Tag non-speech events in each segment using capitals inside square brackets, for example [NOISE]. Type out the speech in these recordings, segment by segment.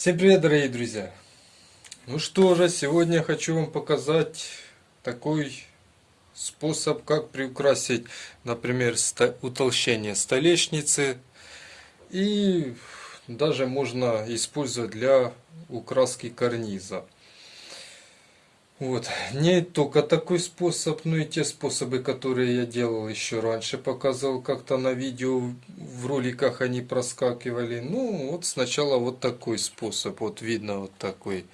Всем привет, дорогие друзья! Ну что же, сегодня хочу вам показать такой способ, как приукрасить, например, утолщение столешницы. И даже можно использовать для украски карниза. Вот. Не только такой способ, но и те способы, которые я делал еще раньше, показывал как-то на видео, в роликах они проскакивали. Ну, вот сначала вот такой способ, вот видно вот такой,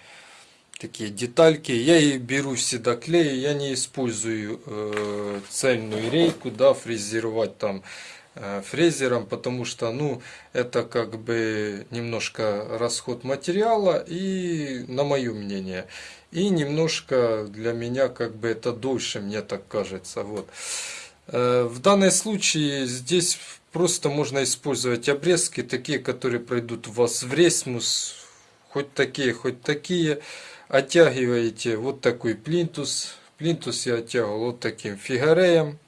такие детальки. Я и беру всегда клей, я не использую э, цельную рейку, да, фрезеровать там э, фрезером, потому что, ну, это как бы немножко расход материала и, на мое мнение, и немножко для меня как бы это дольше, мне так кажется. Вот. Э, в данном случае здесь просто можно использовать обрезки, такие, которые пройдут у вас в ресмус, хоть такие, хоть такие. Оттягиваете вот такой плинтус. Плинтус я оттягивал вот таким фигареем.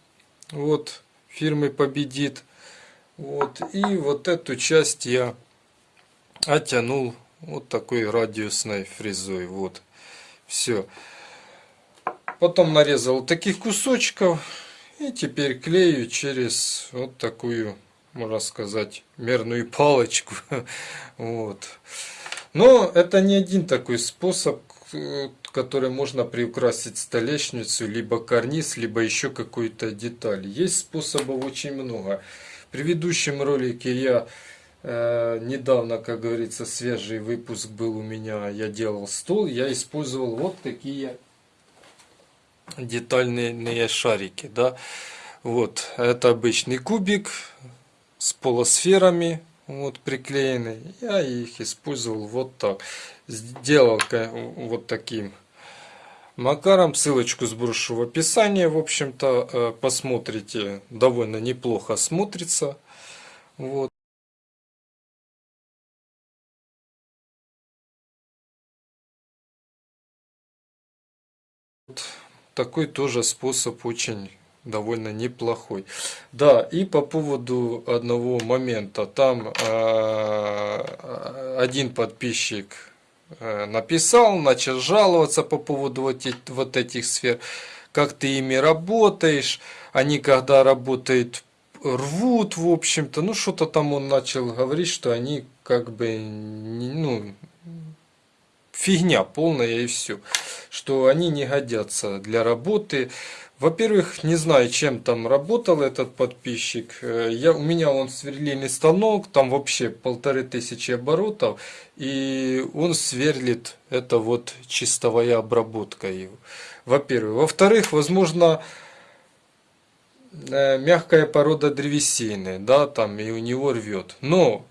Вот, фирмы Победит. Вот, и вот эту часть я оттянул вот такой радиусной фрезой. Вот. Все. Потом нарезал таких кусочков. И теперь клею через вот такую, можно сказать, мерную палочку. [LAUGHS] Вот. Но это не один такой способ, который можно приукрасить столешницу, либо карниз, либо еще какую-то деталь. Есть способов очень много. В предыдущем ролике я Э, недавно, как говорится, свежий выпуск был у меня, я делал стол, я использовал вот такие детальные шарики, да. Вот, это обычный кубик с полусферами, вот приклеенный. Я их использовал вот так. Сделал вот таким макаром. Ссылочку сброшу в описании. В общем-то, э, посмотрите, довольно неплохо смотрится. Вот. Такой тоже способ очень довольно неплохой. Да, и по поводу одного момента. Там э, один подписчик э, написал, начал жаловаться по поводу вот, вот этих сфер. Как ты ими работаешь, они когда работают рвут, в общем-то. Ну, что-то там он начал говорить, что они как бы, ну, фигня полная и все. Что они не годятся для работы. Во-первых, не знаю, чем там работал этот подписчик. Э, я, у меня он сверлильный станок, там вообще полторы тысячи оборотов. И он сверлит, это вот чистовая обработка его. Во-первых. Во-вторых, возможно, э, мягкая порода древесины, да, там и у него рвет. Но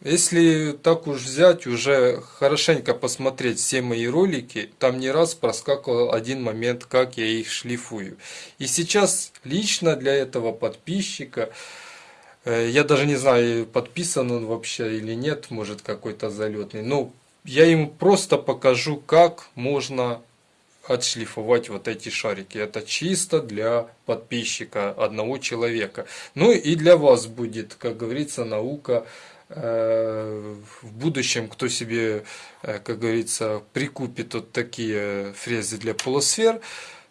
если так уж взять, уже хорошенько посмотреть все мои ролики, там не раз проскакивал один момент, как я их шлифую. И сейчас лично для этого подписчика, э, я даже не знаю, подписан он вообще или нет, может какой-то залетный, но я ему просто покажу, как можно отшлифовать вот эти шарики. Это чисто для подписчика одного человека. Ну и для вас будет, как говорится, наука в будущем, кто себе, э, как говорится, прикупит вот такие фрезы для полусфер,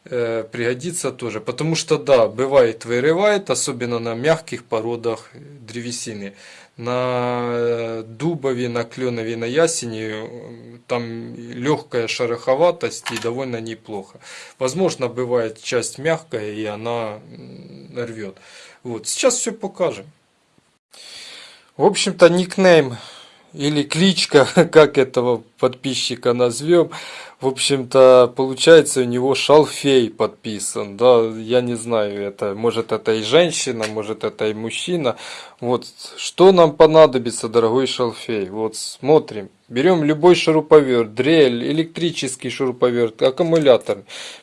э, пригодится тоже. Потому что, да, бывает вырывает, особенно на мягких породах древесины. На дубове, на кленове, на ясени там легкая шероховатость и довольно неплохо. Возможно, бывает часть мягкая и она рвет. Вот. Сейчас все покажем. В общем-то, никнейм или кличка, [LAUGHS] как этого подписчика назовем, в общем-то, получается у него шалфей подписан, да, я не знаю, это, может это и женщина, может это и мужчина, вот, что нам понадобится, дорогой шалфей, вот, смотрим, берем любой шуруповерт, дрель, электрический шуруповерт, аккумулятор,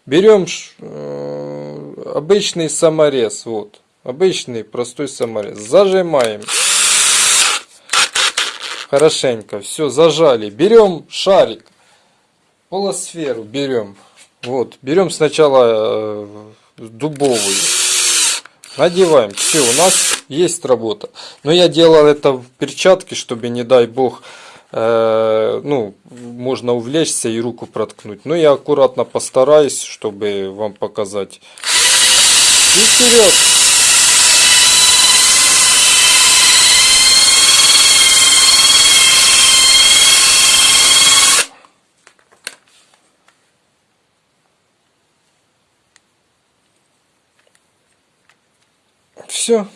берем э, обычный саморез, вот, обычный простой саморез, зажимаем, хорошенько. Все, зажали. Берем шарик, полосферу берем. Вот, берем сначала э, дубовую. Надеваем. Все, у нас есть работа. Но я делал это в перчатке, чтобы, не дай бог, э, ну, можно увлечься и руку проткнуть. Но я аккуратно постараюсь, чтобы вам показать. И вперед! Все.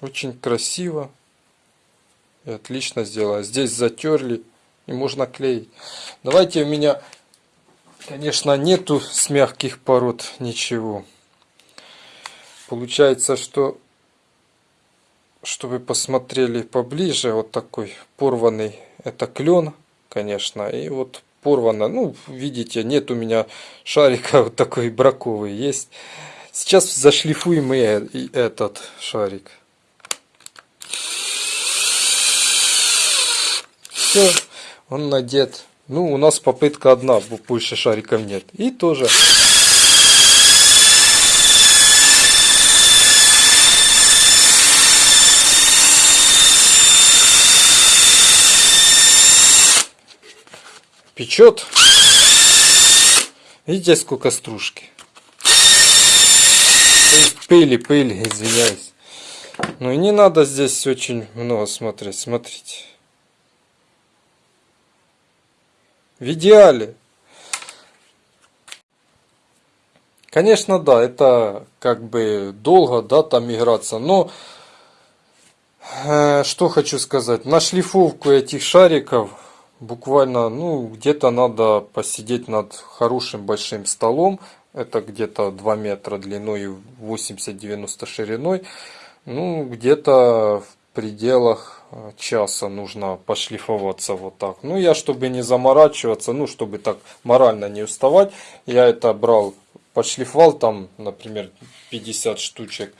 Очень красиво. И отлично сделано. Здесь затерли. И можно клеить. Давайте у меня, конечно, нету с мягких пород ничего. Получается, что чтобы посмотрели поближе, вот такой порванный, это клен, конечно, и вот порвано, ну, видите, нет у меня шарика [LAUGHS] вот такой браковый, есть Сейчас зашлифуем э, и этот шарик. Все, он надет. Ну, у нас попытка одна, больше шариков нет. И тоже. Печет. Видите, сколько стружки пыли, пыли, извиняюсь. Ну и не надо здесь очень много смотреть, смотрите. В идеале. Конечно, да, это как бы долго, да, там играться, но э, что хочу сказать, на шлифовку этих шариков буквально, ну, где-то надо посидеть над хорошим большим столом, это где-то 2 метра длиной и 80-90 шириной. Ну, где-то в пределах э, часа нужно пошлифоваться вот так. Ну, я, чтобы не заморачиваться, ну, чтобы так морально не уставать, я это брал, подшлифовал там, например, 50 штучек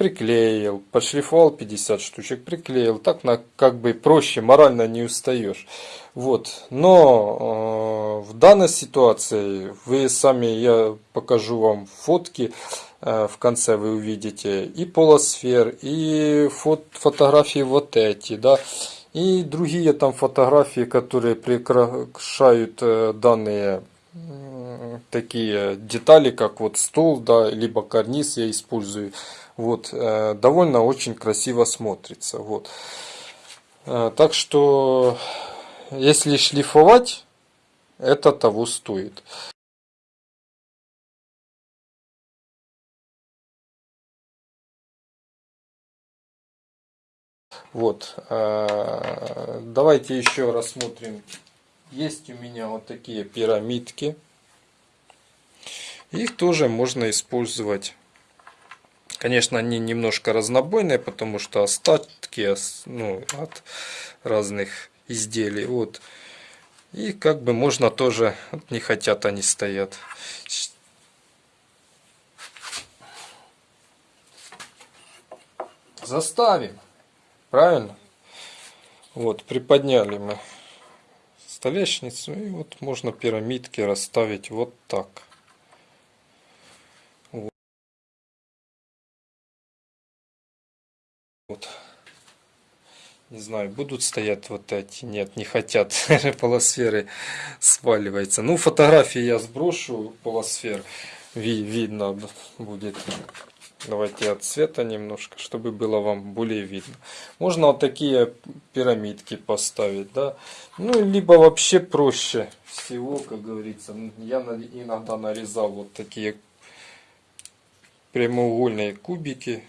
приклеил, подшлифовал 50 штучек, приклеил. Так на, как бы проще, морально не устаешь. Вот. Но э, в данной ситуации вы сами, я покажу вам фотки, э, в конце вы увидите и полосфер, и фот, фотографии вот эти, да, и другие там фотографии, которые прикрашают э, данные такие детали, как вот стол, да, либо карниз я использую. Вот, э, довольно очень красиво смотрится. Вот. Э, так что, если шлифовать, это того стоит. Вот, э, давайте еще рассмотрим. Есть у меня вот такие пирамидки. Их тоже можно использовать Конечно, они немножко разнобойные, потому что остатки ну, от разных изделий. Вот. И как бы можно тоже, не хотят они стоят. Заставим. Правильно? Вот, приподняли мы столешницу. И вот можно пирамидки расставить вот так. Вот. Не знаю, будут стоять вот эти. Нет, не хотят. [LAUGHS] Полосферы сваливается. Ну, фотографии я сброшу полосфер. Ви видно будет. Давайте от цвета немножко, чтобы было вам более видно. Можно вот такие пирамидки поставить, да. Ну, либо вообще проще всего, как говорится. Я иногда нарезал вот такие прямоугольные кубики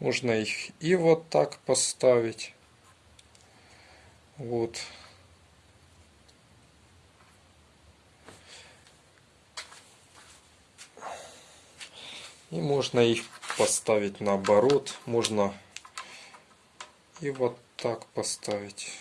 можно их и вот так поставить. Вот. И можно их поставить наоборот. Можно и вот так поставить.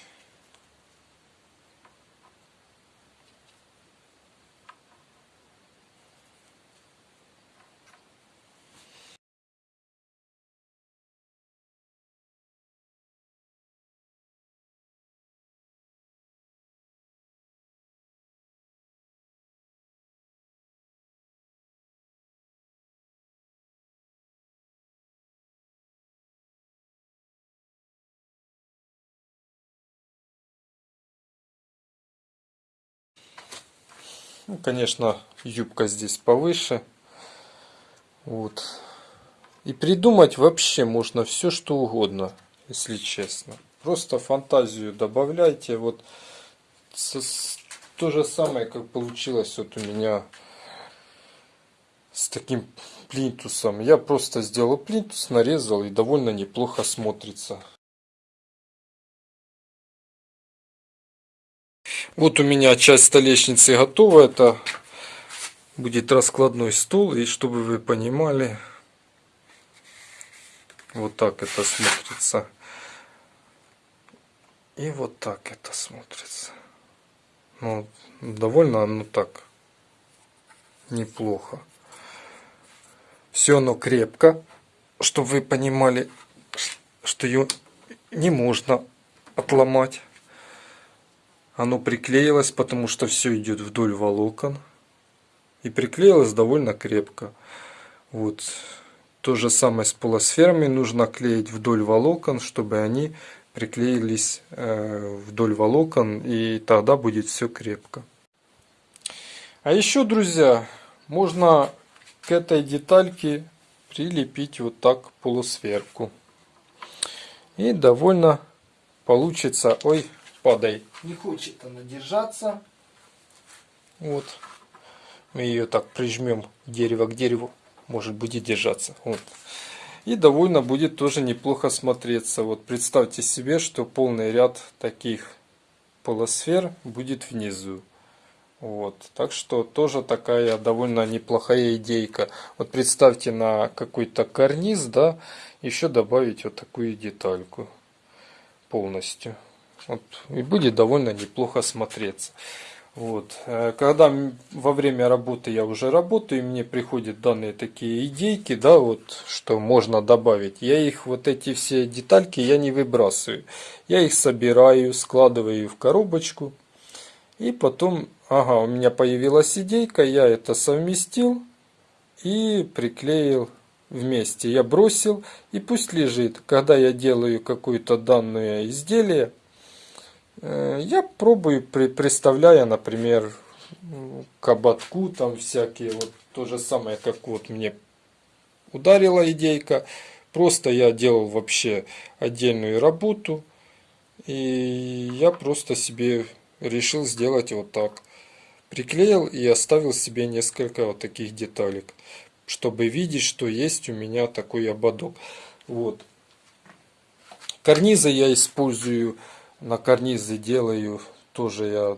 Ну, конечно, юбка здесь повыше. Вот. И придумать вообще можно все, что угодно, если честно. Просто фантазию добавляйте. Вот то же самое, как получилось вот у меня с таким плинтусом. Я просто сделал плинтус, нарезал и довольно неплохо смотрится. Вот у меня часть столешницы готова. Это будет раскладной стол. И чтобы вы понимали, вот так это смотрится. И вот так это смотрится. Ну, довольно оно так неплохо. Все оно крепко, чтобы вы понимали, что ее не можно отломать. Оно приклеилось, потому что все идет вдоль волокон. И приклеилось довольно крепко. Вот. То же самое с полосферами. Нужно клеить вдоль волокон, чтобы они приклеились э, вдоль волокон. И тогда будет все крепко. А еще, друзья, можно к этой детальке прилепить вот так полусферку. И довольно получится... Ой, падай. Не хочет она держаться. Вот. Мы ее так прижмем дерево к дереву. Может будет держаться. Вот. И довольно будет тоже неплохо смотреться. Вот представьте себе, что полный ряд таких полусфер будет внизу. Вот. Так что тоже такая довольно неплохая идейка. Вот представьте на какой-то карниз, да, еще добавить вот такую детальку полностью. Вот. И будет довольно неплохо смотреться. Вот. Э, когда во время работы я уже работаю, и мне приходят данные такие идейки, да, вот, что можно добавить, я их, вот эти все детальки, я не выбрасываю. Я их собираю, складываю в коробочку, и потом, ага, у меня появилась идейка, я это совместил и приклеил вместе. Я бросил и пусть лежит. Когда я делаю какое-то данное изделие, я пробую, представляя, например, к ободку, там всякие, вот то же самое, как вот мне ударила идейка. Просто я делал вообще отдельную работу. И я просто себе решил сделать вот так. Приклеил и оставил себе несколько вот таких деталек, чтобы видеть, что есть у меня такой ободок. Вот. Карнизы я использую, на карнизы делаю тоже я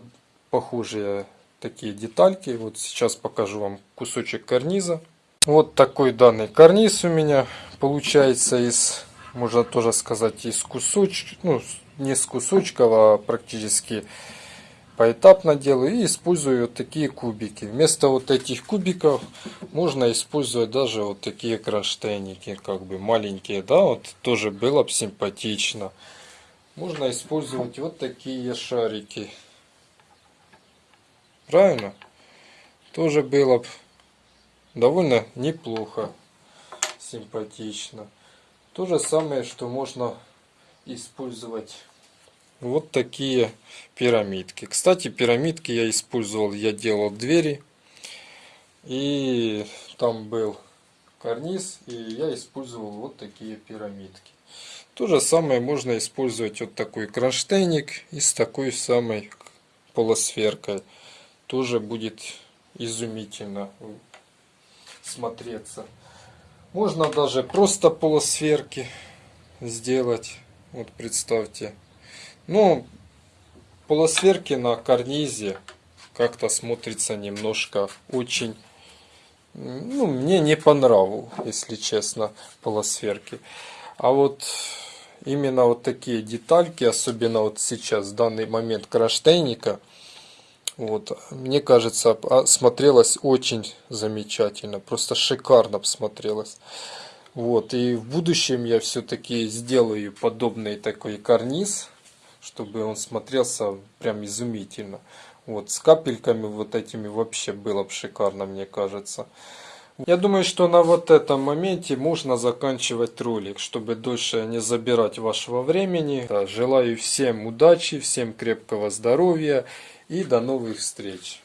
похожие такие детальки. Вот сейчас покажу вам кусочек карниза. Вот такой данный карниз у меня получается из, можно тоже сказать, из кусочка, ну не с кусочков, а практически поэтапно делаю и использую вот такие кубики. Вместо вот этих кубиков можно использовать даже вот такие кронштейники, как бы маленькие, да, вот тоже было бы симпатично. Можно использовать вот такие шарики. Правильно? Тоже было бы довольно неплохо, симпатично. То же самое, что можно использовать вот такие пирамидки. Кстати, пирамидки я использовал, я делал двери. И там был карниз, и я использовал вот такие пирамидки. То же самое можно использовать вот такой кронштейник и с такой самой полусферкой. Тоже будет изумительно смотреться. Можно даже просто полусферки сделать. Вот представьте. Ну, полосверки на карнизе как-то смотрится немножко очень... Ну, мне не по нраву, если честно, полосверки. А вот именно вот такие детальки, особенно вот сейчас, в данный момент кронштейника, вот, мне кажется, а, смотрелось очень замечательно, просто шикарно смотрелось. Вот, и в будущем я все-таки сделаю подобный такой карниз, чтобы он смотрелся прям изумительно. Вот, с капельками вот этими вообще было бы шикарно, мне кажется. Я думаю, что на вот этом моменте можно заканчивать ролик, чтобы дольше не забирать вашего времени. Желаю всем удачи, всем крепкого здоровья и до новых встреч.